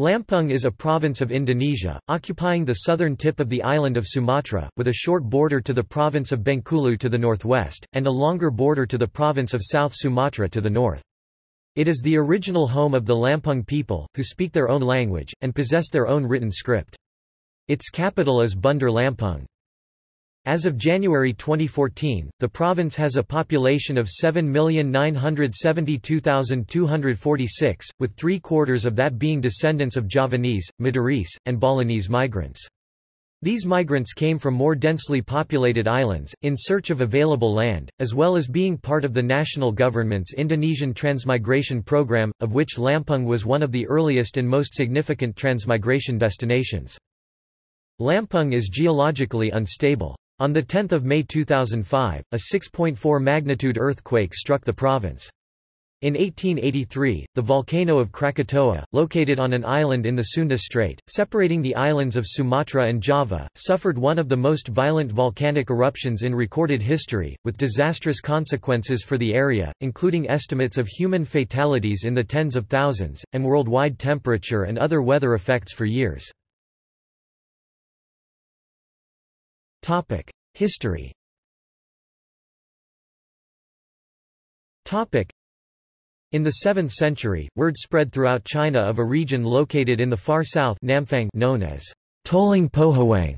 Lampung is a province of Indonesia, occupying the southern tip of the island of Sumatra, with a short border to the province of Bengkulu to the northwest, and a longer border to the province of South Sumatra to the north. It is the original home of the Lampung people, who speak their own language, and possess their own written script. Its capital is Bandar Lampung. As of January 2014, the province has a population of 7,972,246, with three-quarters of that being descendants of Javanese, Madurese, and Balinese migrants. These migrants came from more densely populated islands, in search of available land, as well as being part of the national government's Indonesian transmigration program, of which Lampung was one of the earliest and most significant transmigration destinations. Lampung is geologically unstable. On 10 May 2005, a 6.4 magnitude earthquake struck the province. In 1883, the volcano of Krakatoa, located on an island in the Sunda Strait, separating the islands of Sumatra and Java, suffered one of the most violent volcanic eruptions in recorded history, with disastrous consequences for the area, including estimates of human fatalities in the tens of thousands, and worldwide temperature and other weather effects for years. History. In the 7th century, word spread throughout China of a region located in the far south Namfang known as Toling Pohawang,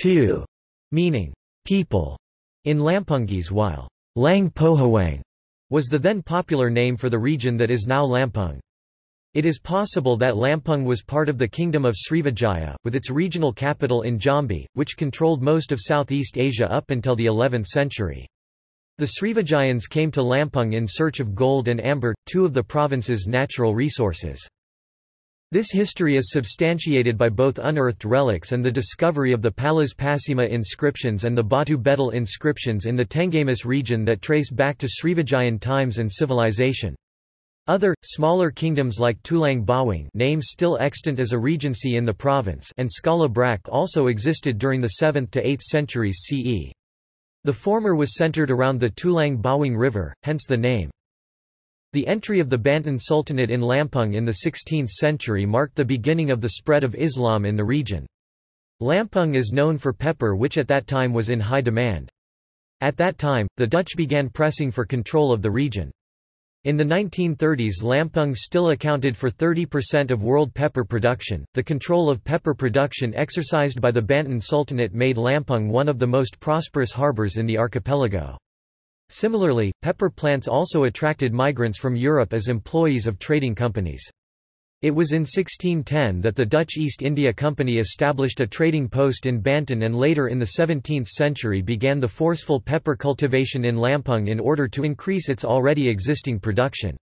tu, meaning people, in Lampungese while Lang Pohawang was the then popular name for the region that is now Lampung. It is possible that Lampung was part of the Kingdom of Srivijaya, with its regional capital in Jambi, which controlled most of Southeast Asia up until the 11th century. The Srivijayans came to Lampung in search of gold and amber, two of the province's natural resources. This history is substantiated by both unearthed relics and the discovery of the Palas Pasemah inscriptions and the Batu Bedil inscriptions in the Tanggamus region that trace back to Srivijayan times and civilization. Other, smaller kingdoms like Tulang Bawang name still extant as a regency in the province and Skala Brak also existed during the 7th to 8th centuries CE. The former was centered around the Tulang Bawang River, hence the name. The entry of the Banten Sultanate in Lampung in the 16th century marked the beginning of the spread of Islam in the region. Lampung is known for pepper which at that time was in high demand. At that time, the Dutch began pressing for control of the region. In the 1930s Lampung still accounted for 30% of world pepper production. The control of pepper production exercised by the Banten Sultanate made Lampung one of the most prosperous harbors in the archipelago. Similarly, pepper plants also attracted migrants from Europe as employees of trading companies. It was in 1610 that the Dutch East India Company established a trading post in Banten and later in the 17th century began the forceful pepper cultivation in Lampung in order to increase its already existing production.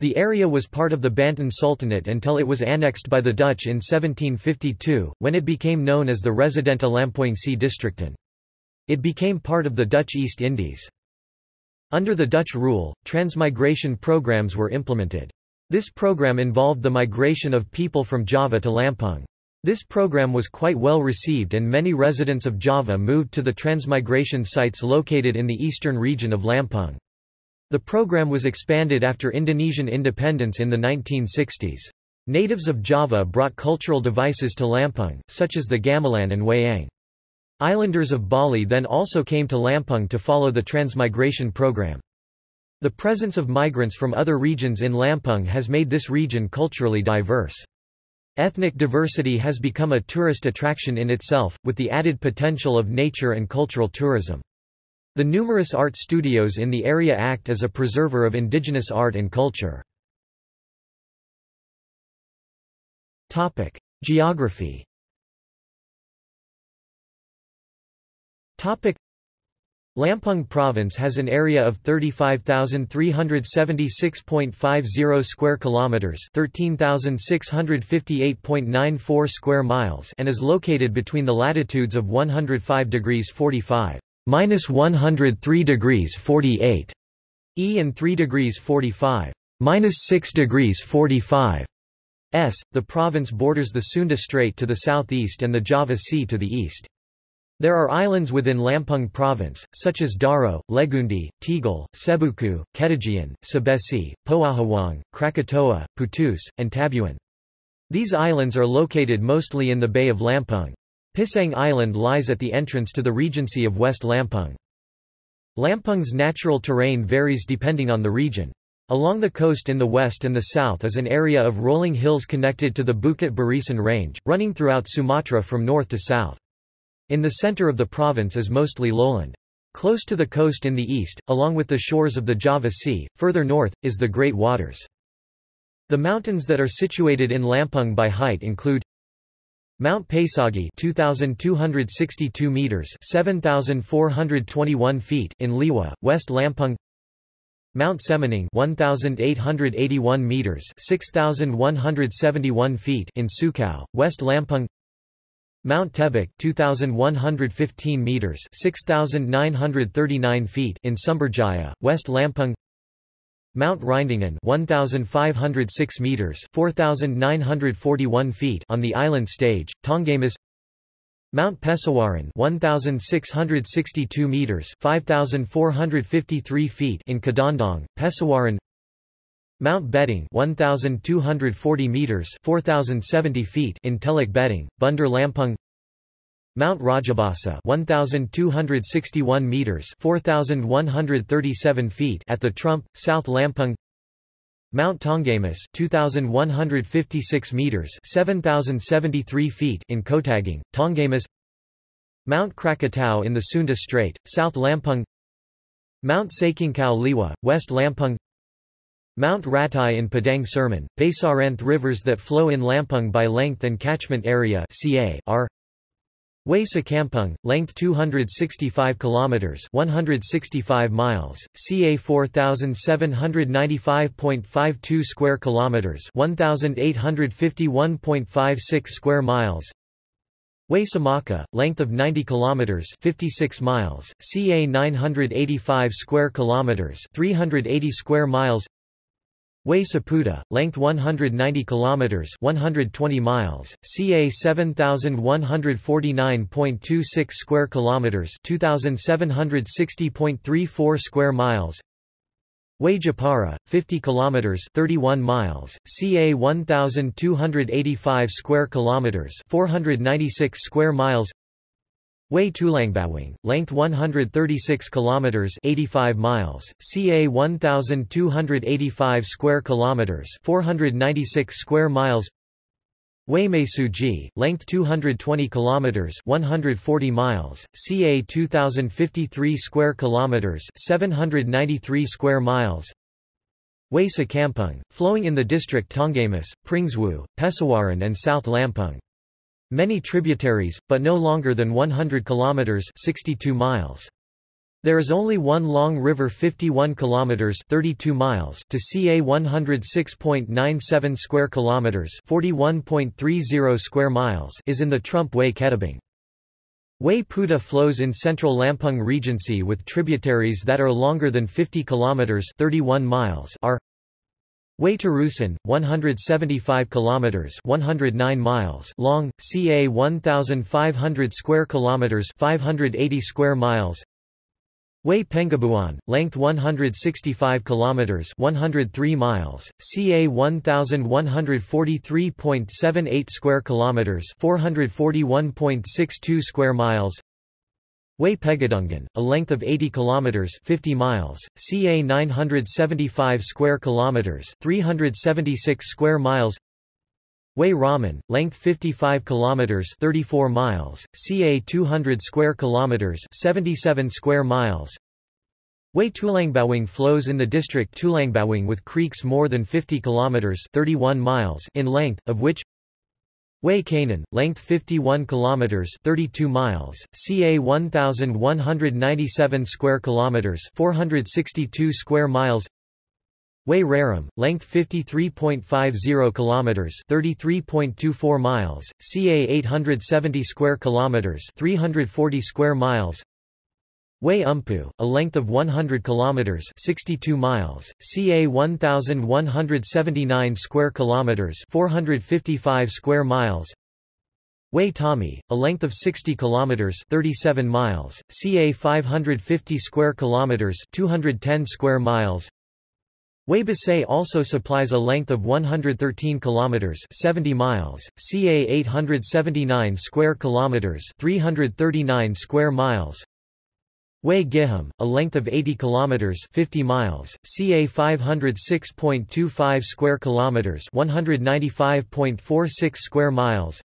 The area was part of the Banten Sultanate until it was annexed by the Dutch in 1752, when it became known as the Residentie Lampongsche Districten. It became part of the Dutch East Indies. Under the Dutch rule, transmigration programs were implemented. This program involved the migration of people from Java to Lampung. This program was quite well received and many residents of Java moved to the transmigration sites located in the eastern region of Lampung. The program was expanded after Indonesian independence in the 1960s. Natives of Java brought cultural devices to Lampung, such as the gamelan and wayang. Islanders of Bali then also came to Lampung to follow the transmigration program. The presence of migrants from other regions in Lampung has made this region culturally diverse. Ethnic diversity has become a tourist attraction in itself, with the added potential of nature and cultural tourism. The numerous art studios in the area act as a preserver of indigenous art and culture. Geography Lampung Province has an area of 35,376.50 square kilometers, 13,658.94 square miles, and is located between the latitudes of 105 degrees 45 minus 103 degrees 48 E and 3 degrees 45 minus 6 degrees 45 S. The province borders the Sunda Strait to the southeast and the Java Sea to the east. There are islands within Lampung province, such as Daro, Legundi, Tegal, Sebuku, Ketagian, Sebesi, Pahawang, Krakatoa, Putus, and Tabuan. These islands are located mostly in the Bay of Lampung. Pisang Island lies at the entrance to the Regency of West Lampung. Lampung's natural terrain varies depending on the region. Along the coast in the west and the south is an area of rolling hills connected to the Bukit Barisan Range, running throughout Sumatra from north to south. In the center of the province is mostly lowland. Close to the coast in the east, along with the shores of the Java Sea, further north, is the Great Waters. The mountains that are situated in Lampung by height include Mount Pesagi 2262 meters 7421 feet in Liwa, West Lampung Mount Seminung 1881 meters 6171 feet in Sukau, West Lampung Mount Tebek 2115 meters 6939 feet in Sumberjaya, West Lampung. Mount Rindingan 1506 meters 4941 feet on the island stage, Tanggamus Mount Pesawaran 1662 meters 5453 feet in Kedondong, Pesawaran Mount Betung 1240 meters 4070 feet in Teluk Betung, Bandar Lampung. Mount Rajabasa 1261 meters 4137 feet at the Trump, South Lampung. Mount Tanggamus 2156 meters 7073 feet in Kotagang, Tanggamus Mount Krakatau in the Sunda Strait, South Lampung. Mount Sekincau Liwa, West Lampung Mount Ratai in Padang Cermin, Basaranth rivers that flow in Lampung by length and catchment area CA are Way Kampung, length 265 kilometers, 165 miles, ca 4795.52 square kilometers, 1851.56 square miles. Way Semaka, length of 90 kilometers, 56 miles, ca 985 square kilometers, 380 square miles. Way Saputa, length 190 kilometers, 120 miles, ca 7149.26 square kilometers, 2760.34 square miles. Way Jepara, 50 kilometers, 31 miles, ca 1285 square kilometers, 496 square miles. Way Tulangbawang, length 136 kilometers, 85 miles, ca 1285 square kilometers, 496 square miles. Way Mesuji, length 220 kilometers, 140 miles, ca 2053 square kilometers, 793 square miles. Way Sakampung, flowing in the district Tanggamus, Pringsewu, Pesawaran and South Lampung. Many tributaries, but no longer than 100 kilometers 62 miles. There is only one long river 51 kilometers 32 miles to ca 106.97 square kilometers 41.30 square miles is in the Trump Way Kettabang. Way Puta flows in central Lampung Regency with tributaries that are longer than 50 kilometers 31 miles are Way Terusan, 175 kilometers, 109 miles long, ca 1500 square kilometers, 580 square miles. Way Pengabuan, length 165 kilometers, 103 miles, ca 1143.78 square kilometers, 441.62 square miles. Way Pegadungan, a length of 80 kilometers 50 miles, ca 975 square kilometers 376 square miles. Way Raman, length 55 kilometers 34 miles, ca 200 square kilometers 77 square miles. Way Tulangbawang flows in the district Tulangbawang with creeks more than 50 kilometers 31 miles in length, of which Way Kanan, length 51 kilometers, 32 miles, ca 1197 square kilometers, 462 square miles. Way Raram, length 53.50 kilometers, 33.24 miles, ca 870 square kilometers, 340 square miles. Way Umpu, a length of 100 kilometers, 62 miles, ca 1179 square kilometers, 455 square miles. Way Tommy, a length of 60 kilometers, 37 miles, ca 550 square kilometers, 210 square miles. Wei also supplies a length of 113 kilometers, 70 miles, ca 879 square kilometers, 339 square miles. Wei Giham, a length of 80 kilometers, 50 miles, ca 506.25 square kilometers, 195.46 square miles.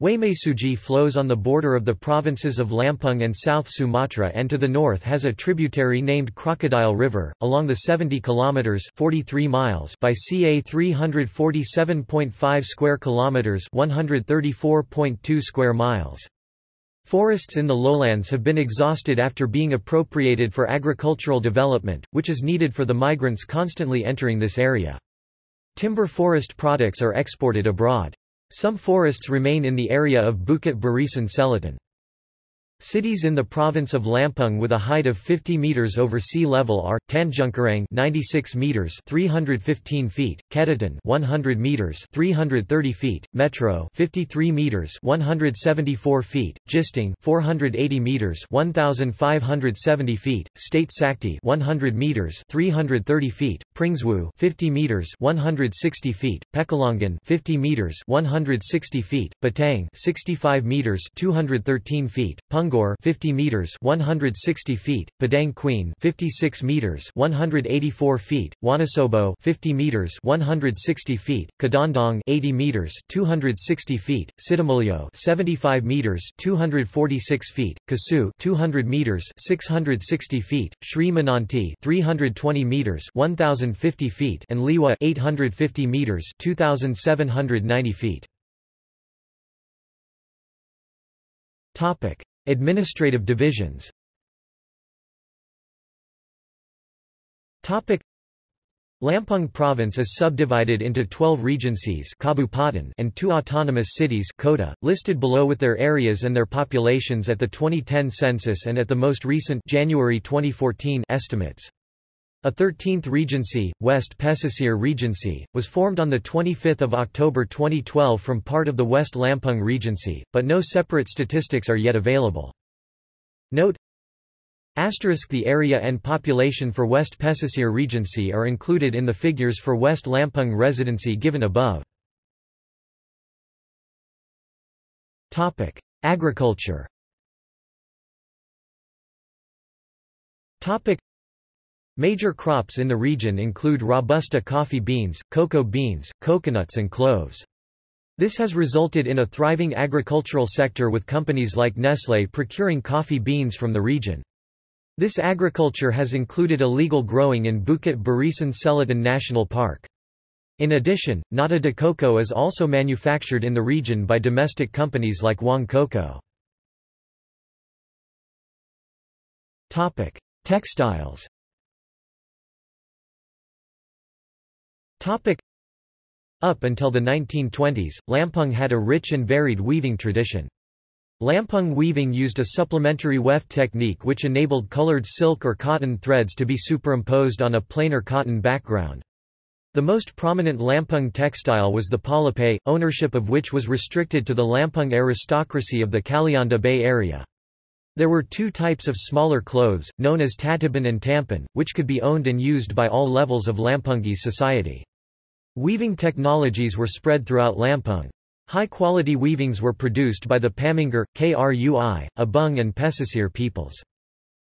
Way Mesuji flows on the border of the provinces of Lampung and South Sumatra and to the north has a tributary named Crocodile River, along the 70 km 43 miles by ca 347.5 square kilometers 134.2 square miles. Forests in the lowlands have been exhausted after being appropriated for agricultural development, which is needed for the migrants constantly entering this area. Timber forest products are exported abroad. Some forests remain in the area of Bukit Barisan Selatan. Cities in the province of Lampung with a height of 50 meters over sea level are Tanjungkarang 96 meters 315 feet, Kedaton 100 meters 330 feet, Metro 53 meters 174 feet, Gisting 480 meters 1570 feet, State Sakti 100 meters 330 feet, Pringsewu 50 meters 160 feet, Pekalongan 50 meters 160 feet, Batang 65 meters 213 feet, Punggol 50 meters 160 feet, Padang Queen 56 meters 184 feet, Wonosobo 50 meters 160 feet, Kedondong 80 meters 260 feet, Sidomulyo 75 meters 246 feet, Kasu 200 meters 660 feet, Sri Mananti 320 meters 1050 feet and Liwa 850 meters 2790 feet. Topic Administrative divisions Lampung province is subdivided into 12 regencies and two autonomous cities Kota, listed below with their areas and their populations at the 2010 census and at the most recent January 2014 estimates. A 13th regency, West Pesisir Regency, was formed on 25 October 2012 from part of the West Lampung Regency, but no separate statistics are yet available. Note Asterisk The area and population for West Pesisir Regency are included in the figures for West Lampung Residency given above. Agriculture Major crops in the region include Robusta coffee beans, cocoa beans, coconuts and cloves. This has resulted in a thriving agricultural sector with companies like Nestlé procuring coffee beans from the region. This agriculture has included illegal growing in Bukit Barisan Selatan National Park. In addition, nata de coco is also manufactured in the region by domestic companies like Wong Coco. Textiles Up until the 1920s, Lampung had a rich and varied weaving tradition. Lampung weaving used a supplementary weft technique which enabled colored silk or cotton threads to be superimposed on a plainer cotton background. The most prominent Lampung textile was the palapay, ownership of which was restricted to the Lampung aristocracy of the Kalianda Bay area. There were two types of smaller clothes, known as tataban and tampan, which could be owned and used by all levels of Lampungi society. Weaving technologies were spread throughout Lampung. High-quality weavings were produced by the Paminggir, Krui, Abung and Pesisir peoples.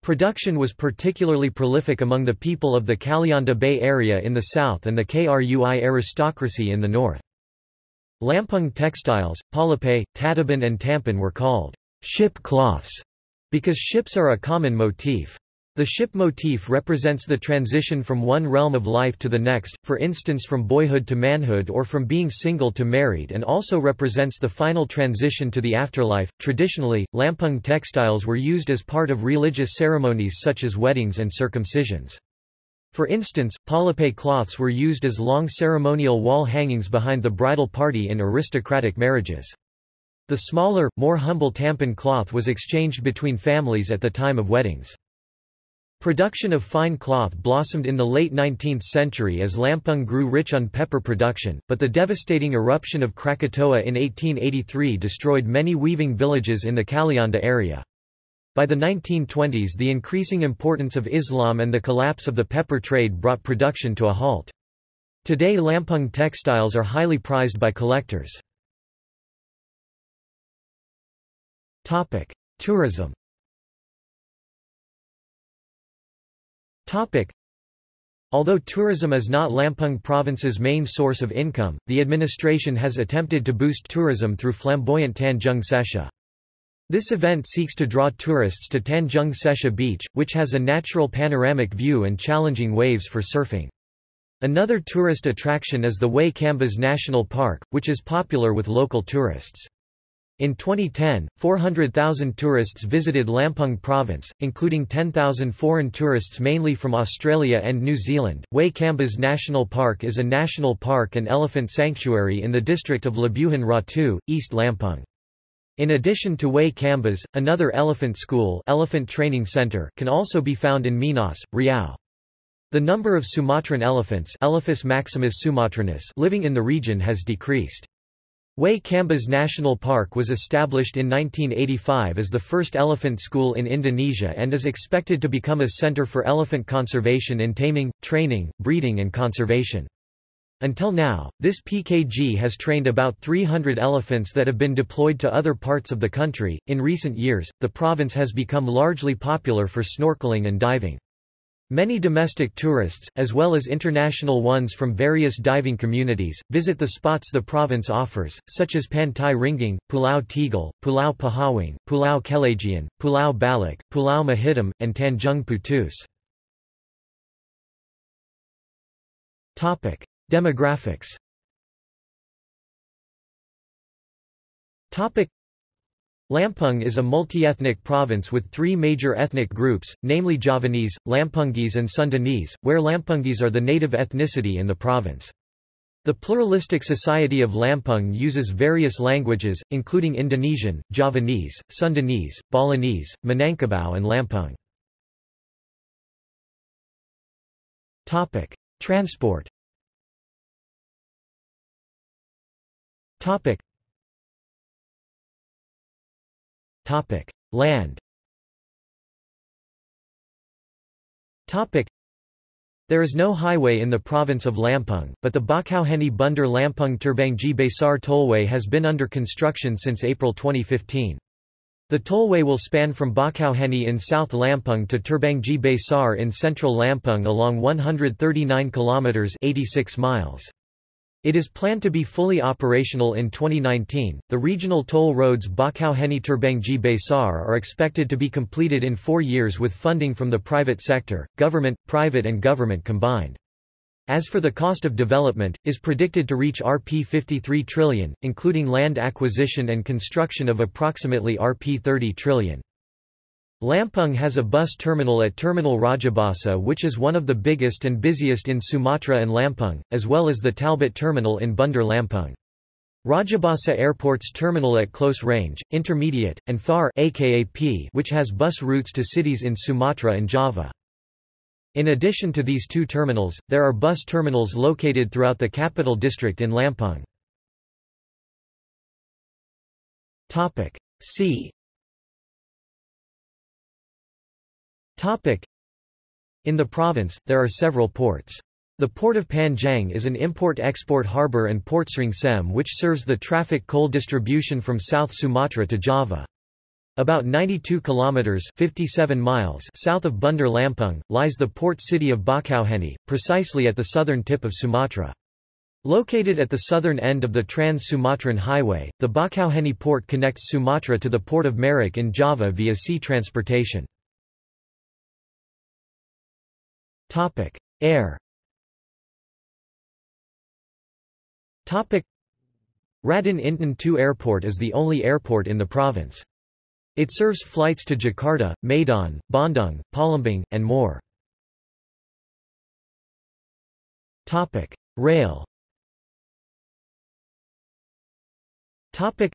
Production was particularly prolific among the people of the Kalianda Bay area in the south and the Krui aristocracy in the north. Lampung textiles, palapay, tataban and tampan were called ship cloths because ships are a common motif. The ship motif represents the transition from one realm of life to the next, for instance from boyhood to manhood or from being single to married and also represents the final transition to the afterlife. Traditionally, lampung textiles were used as part of religious ceremonies such as weddings and circumcisions. For instance, palapay cloths were used as long ceremonial wall hangings behind the bridal party in aristocratic marriages. The smaller, more humble tampan cloth was exchanged between families at the time of weddings. Production of fine cloth blossomed in the late 19th century as Lampung grew rich on pepper production, but the devastating eruption of Krakatoa in 1883 destroyed many weaving villages in the Kalianda area. By the 1920s the increasing importance of Islam and the collapse of the pepper trade brought production to a halt. Today Lampung textiles are highly prized by collectors. Tourism Although tourism is not Lampung province's main source of income, the administration has attempted to boost tourism through flamboyant Tanjung Setia. This event seeks to draw tourists to Tanjung Setia Beach, which has a natural panoramic view and challenging waves for surfing. Another tourist attraction is the Way Kambas National Park, which is popular with local tourists. In 2010, 400,000 tourists visited Lampung province, including 10,000 foreign tourists mainly from Australia and New Zealand. Way Kambas National Park is a national park and elephant sanctuary in the district of Labuhan Ratu, East Lampung. In addition to Way Kambas, another elephant school elephant training center can also be found in Minas, Riau. The number of Sumatran elephants Elephas maximus sumatranus living in the region has decreased. Way Kambas National Park was established in 1985 as the first elephant school in Indonesia and is expected to become a center for elephant conservation in taming, training, breeding and conservation. Until now, this PKG has trained about 300 elephants that have been deployed to other parts of the country. In recent years, the province has become largely popular for snorkeling and diving. Many domestic tourists, as well as international ones from various diving communities, visit the spots the province offers, such as Pantai Ringgung, Pulau Tegal, Pulau Pahawang, Pulau Kelajian, Pulau Balak, Pulau Mahitam, and Tanjung Putus. Demographics Lampung is a multi-ethnic province with three major ethnic groups, namely Javanese, Lampungese and Sundanese, where Lampungese are the native ethnicity in the province. The pluralistic society of Lampung uses various languages, including Indonesian, Javanese, Sundanese, Balinese, Minangkabau and Lampung. Transport Land. There is no highway in the province of Lampung, but the Bakauheni Bandar Lampung Terbanggi Besar Tollway has been under construction since April 2015. The tollway will span from Bakauheni in South Lampung to Terbanggi Besar in central Lampung along 139 kilometers 86 miles. It is planned to be fully operational in 2019. The regional toll roads Bakauheni Terbanggi Besar are expected to be completed in four years with funding from the private sector, government, private and government combined. As for the cost of development, is predicted to reach Rp 53 trillion, including land acquisition and construction of approximately Rp 30 trillion. Lampung has a bus terminal at Terminal Rajabasa which is one of the biggest and busiest in Sumatra and Lampung, as well as the Talbot terminal in Bandar Lampung. Rajabasa Airport's terminal at close range, intermediate, and far aka P which has bus routes to cities in Sumatra and Java. In addition to these two terminals, there are bus terminals located throughout the capital district in Lampung. See in the province, there are several ports. The port of Panjang is an import-export harbour and port Srengsem which serves the traffic coal distribution from South Sumatra to Java. About 92 kilometers 57 miles south of Bandar Lampung lies the port city of Bakauheni, precisely at the southern tip of Sumatra. Located at the southern end of the Trans-Sumatran Highway, the Bakauheni port connects Sumatra to the port of Merak in Java via sea transportation. Topic: Air. Topic: Raden Intan II Airport is the only airport in the province. It serves flights to Jakarta, Medan, Bandung, Palembang, and more. Topic: Rail. Topic: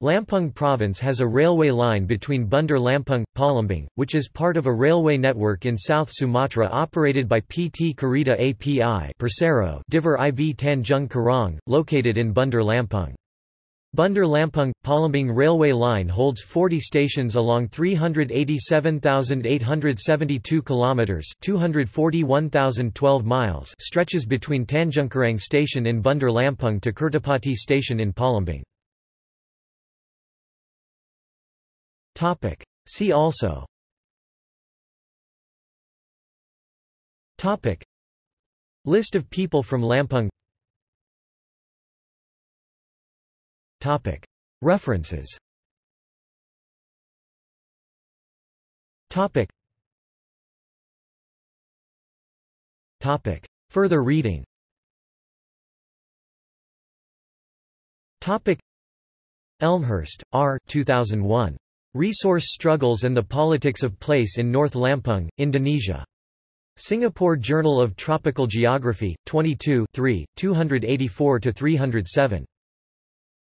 Lampung Province has a railway line between Bandar Lampung, Palembang, which is part of a railway network in South Sumatra operated by PT Kereta API Persero Divre IV Tanjung Karang, located in Bandar Lampung. Bandar Lampung – Palembang railway line holds 40 stations along 387,872 kilometers (241,012 miles) stretches between Tanjungkarang station in Bandar Lampung to Kertapati station in Palembang. Topic: See also. Topic. List of people from Lampung. Topic. References. Topic. Topic. Further reading. Topic. Elmhirst, R. 2001. Resource Struggles and the Politics of Place in North Lampung, Indonesia. Singapore Journal of Tropical Geography, 22 284–307.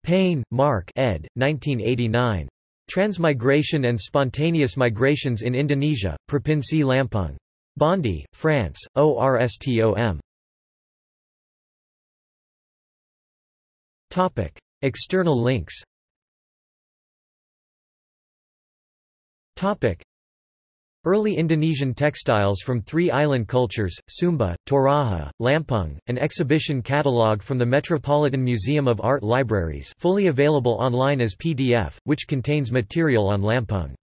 Payne, Mark ed. 1989. Transmigration and Spontaneous Migrations in Indonesia, Provinsi Lampung. Bondy, France, ORSTOM. External links Early Indonesian textiles from three island cultures, Sumba, Toraja, Lampung, an exhibition catalogue from the Metropolitan Museum of Art Libraries fully available online as PDF, which contains material on Lampung.